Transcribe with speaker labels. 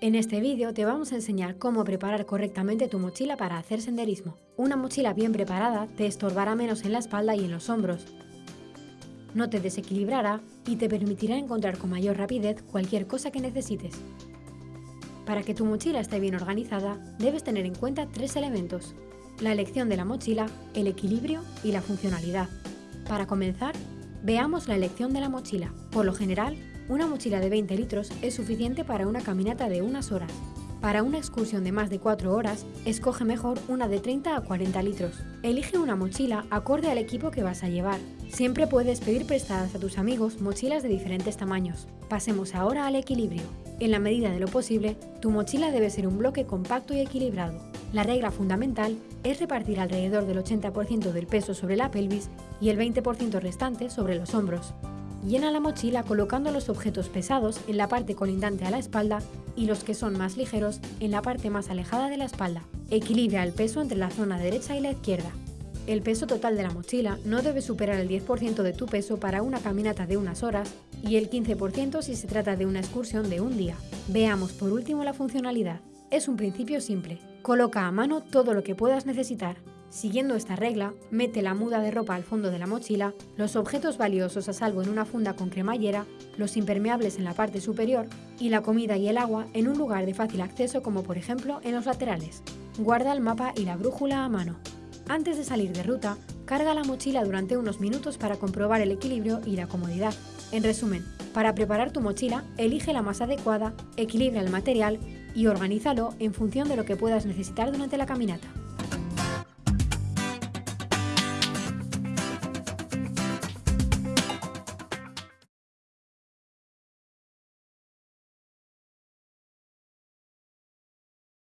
Speaker 1: En este vídeo te vamos a enseñar cómo preparar correctamente tu mochila para hacer senderismo. Una mochila bien preparada te estorbará menos en la espalda y en los hombros, no te desequilibrará y te permitirá encontrar con mayor rapidez cualquier cosa que necesites. Para que tu mochila esté bien organizada, debes tener en cuenta tres elementos. La elección de la mochila, el equilibrio y la funcionalidad. Para comenzar, veamos la elección de la mochila. Por lo general, una mochila de 20 litros es suficiente para una caminata de unas horas. Para una excursión de más de 4 horas, escoge mejor una de 30 a 40 litros. Elige una mochila acorde al equipo que vas a llevar. Siempre puedes pedir prestadas a tus amigos mochilas de diferentes tamaños. Pasemos ahora al equilibrio. En la medida de lo posible, tu mochila debe ser un bloque compacto y equilibrado. La regla fundamental es repartir alrededor del 80% del peso sobre la pelvis y el 20% restante sobre los hombros. Llena la mochila colocando los objetos pesados en la parte colindante a la espalda y los que son más ligeros en la parte más alejada de la espalda. Equilibra el peso entre la zona derecha y la izquierda. El peso total de la mochila no debe superar el 10% de tu peso para una caminata de unas horas y el 15% si se trata de una excursión de un día. Veamos por último la funcionalidad. Es un principio simple. Coloca a mano todo lo que puedas necesitar, Siguiendo esta regla, mete la muda de ropa al fondo de la mochila, los objetos valiosos a salvo en una funda con cremallera, los impermeables en la parte superior y la comida y el agua en un lugar de fácil acceso como por ejemplo en los laterales. Guarda el mapa y la brújula a mano. Antes de salir de ruta, carga la mochila durante unos minutos para comprobar el equilibrio y la comodidad. En resumen, para preparar tu mochila, elige la más adecuada, equilibra el material y organízalo en función de lo que puedas necesitar durante la caminata.